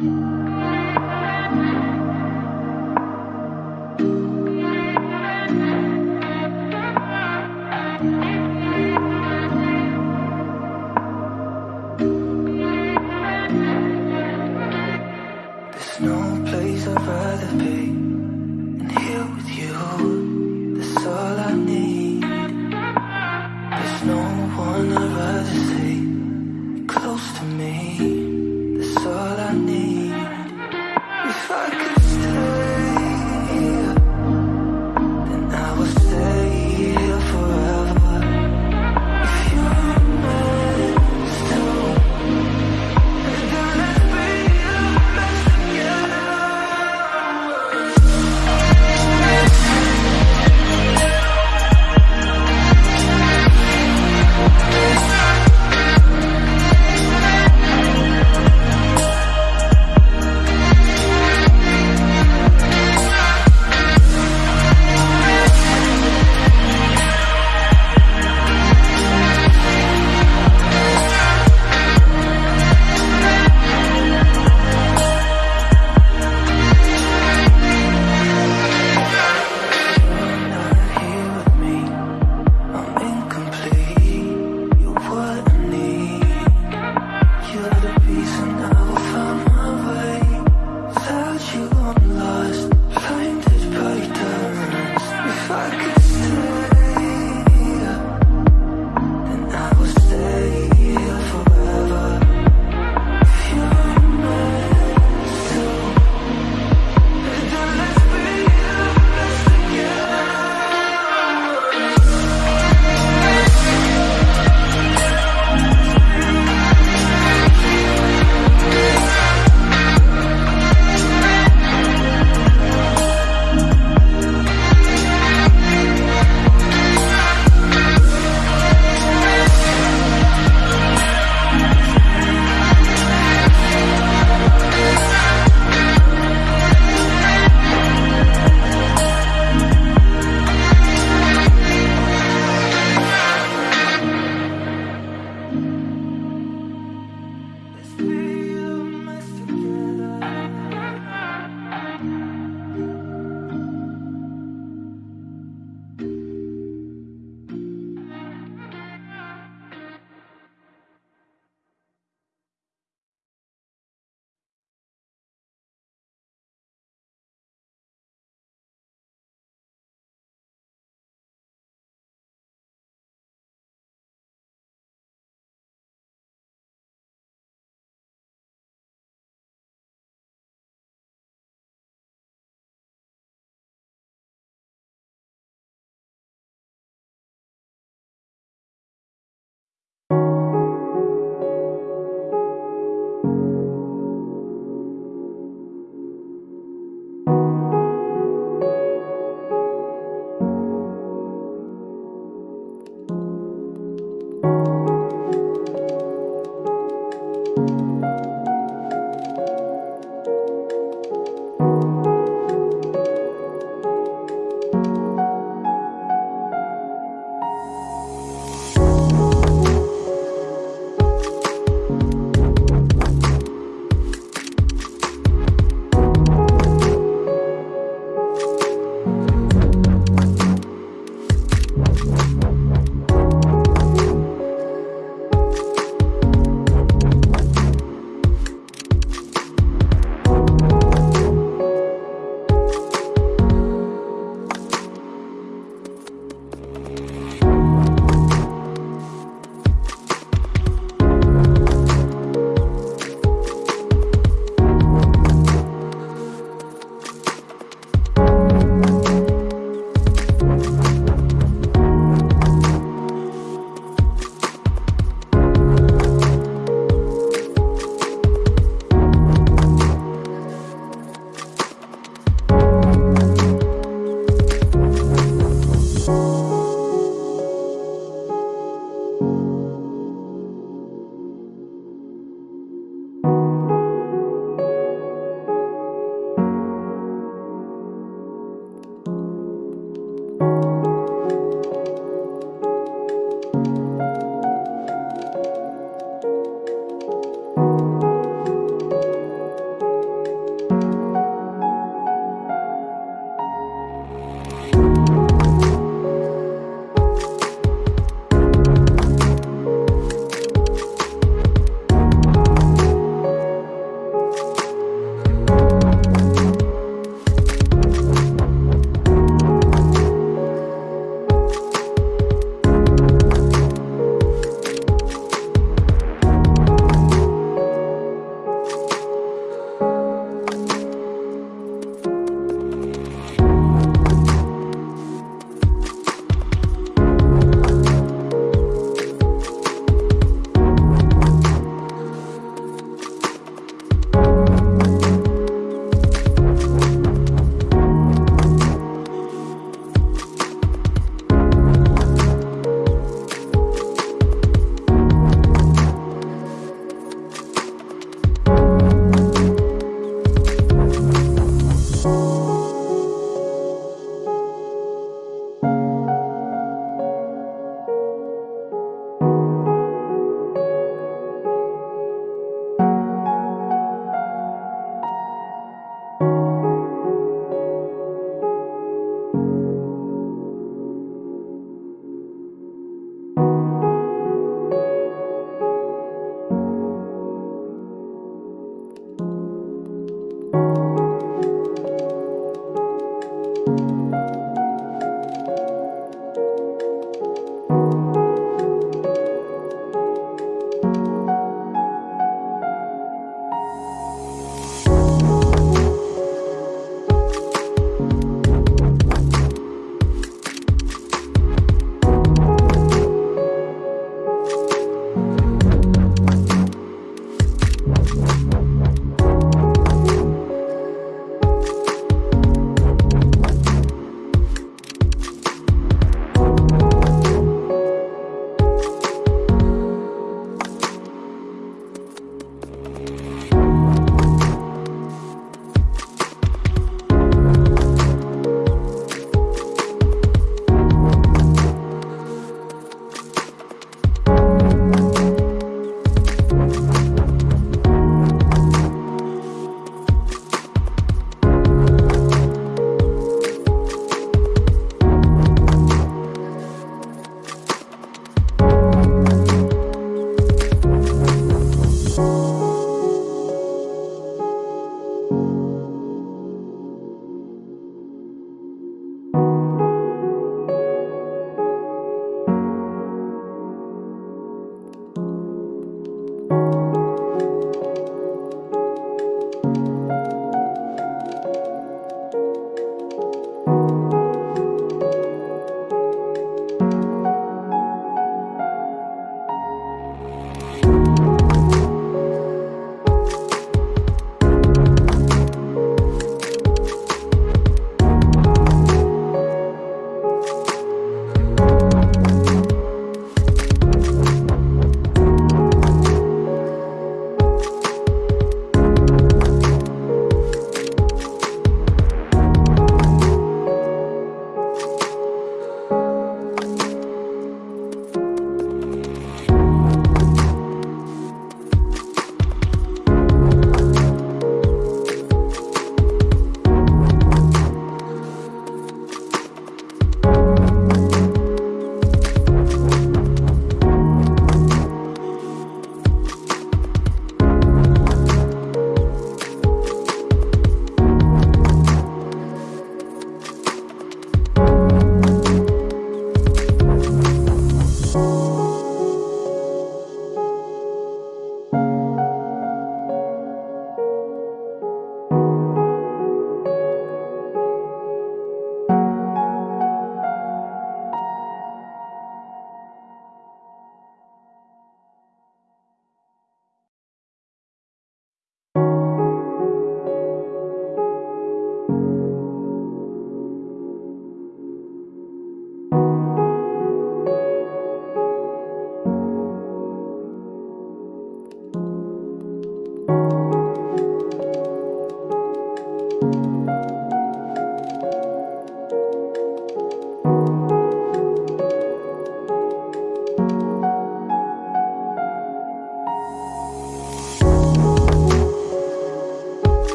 There's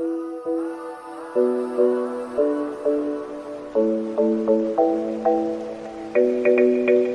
Thank you.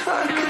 Close